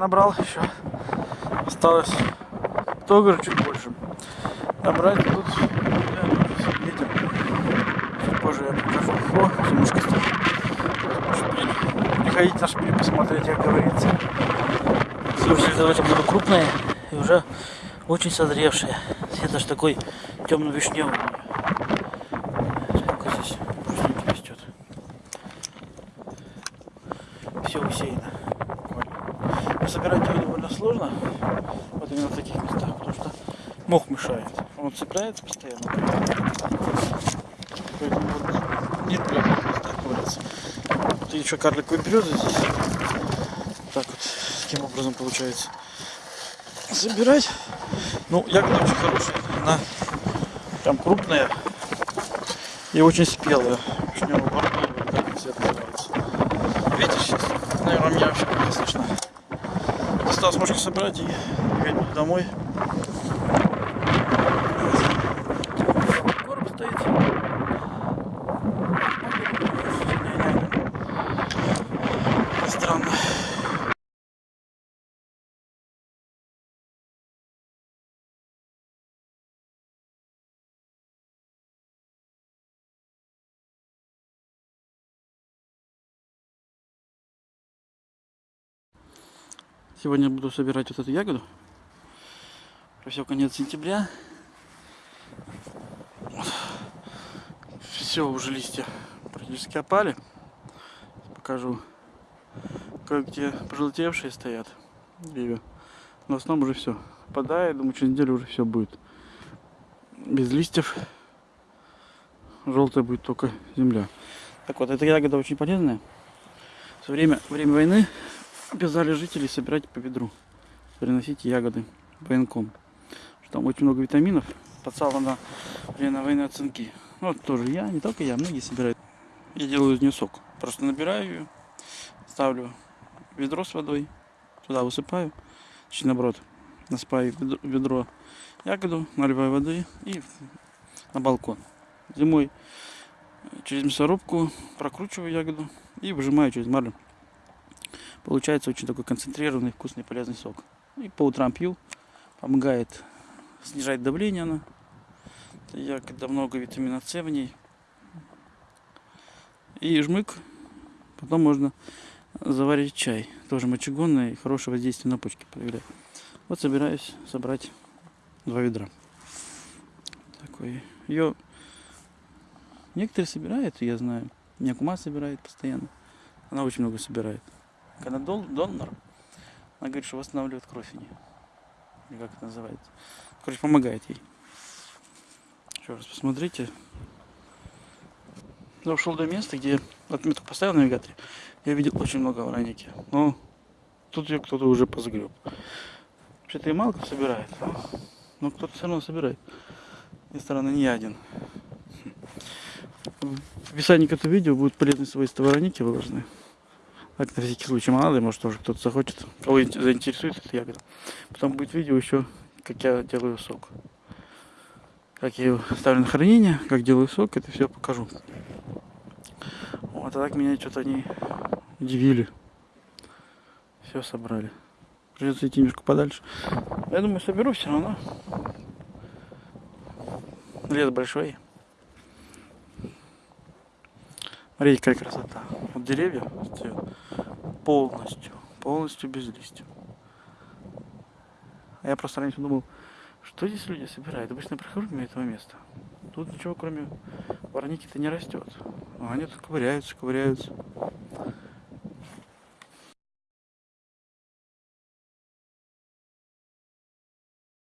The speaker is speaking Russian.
литров 10 пока набрал еще. Осталось тоже чуть больше. Набрать тут видим. Чуть позже я покажу. О, зимушка стоит. Приходите на шпиль посмотреть, как говорится. Слушайте, давайте буду крупные и уже очень созревшие. Цвет аж такой темно-вишневый. Все усеяно. Собирать его довольно сложно. Вот именно в таких местах, потому что мох мешает. Он цепляется постоянно. Поэтому вот нет приятных местах ковыряться. Вот еще карликовые березы здесь. Так вот, таким образом получается собирать. Ну, ягоды очень хорошие. Она прям крупная и очень спелая. Видите сейчас? Наверное, меня вообще не слышно. Осталось можно собрать и ехать домой. Сегодня буду собирать вот эту ягоду. Все конец сентября. Все, уже листья практически опали. Покажу, как где пожелтевшие стоят. Но в основном уже все падает. Думаю, через неделю уже все будет без листьев. Желтая будет только земля. Так вот, эта ягода очень полезная. Со время, время войны обязали жителей собирать по ведру, приносить ягоды военком. Что там очень много витаминов, подсала на время войны оценки. Ну, вот тоже я, не только я, многие собирают. Я делаю из нее сок. Просто набираю ее, ставлю ведро с водой, туда высыпаю, точнее наоборот, насыпаю ведро ягоду, наливаю воды и на балкон. Зимой через мясорубку прокручиваю ягоду и выжимаю через марлю. Получается очень такой концентрированный, вкусный, полезный сок. И по утрам пью. Помогает снижать давление она. Ягода много витамина С в ней. И жмык. Потом можно заварить чай. Тоже мочегонный и хорошее воздействие на почки проявляет. Вот собираюсь собрать два ведра. Такой. Ее некоторые собирают, я знаю. Меня кума собирает постоянно. Она очень много собирает. Когда дол, донор, она говорит, что восстанавливает кровь у нее. Или как это называется. Короче, помогает ей. Еще раз посмотрите. Я ушел до места, где отметку поставил на навигаторе. Я видел очень много вороники. Но тут ее кто-то уже позагреб. Вообще-то и мало кто собирает. Но кто-то все равно собирает. И стороны не я один. В описании к этому видео будут полезные свойства вороники выложены. Так, на всякий случай ли, может тоже кто-то захочет, кого заинтересует эта ягода. Потом будет видео еще, как я делаю сок. Как я его ставлю на хранение, как делаю сок, это все покажу. Вот, а так меня что-то они удивили. Все собрали. Придется идти немножко подальше. Я думаю, соберу все равно. Лес большой. Смотрите, какая красота. Вот деревья полностью, полностью без листьев. А я просто раньше думал, что здесь люди собирают. Обычно прихожу мимо этого места. Тут ничего, кроме вороники-то не растет. А они тут ковыряются, ковыряются.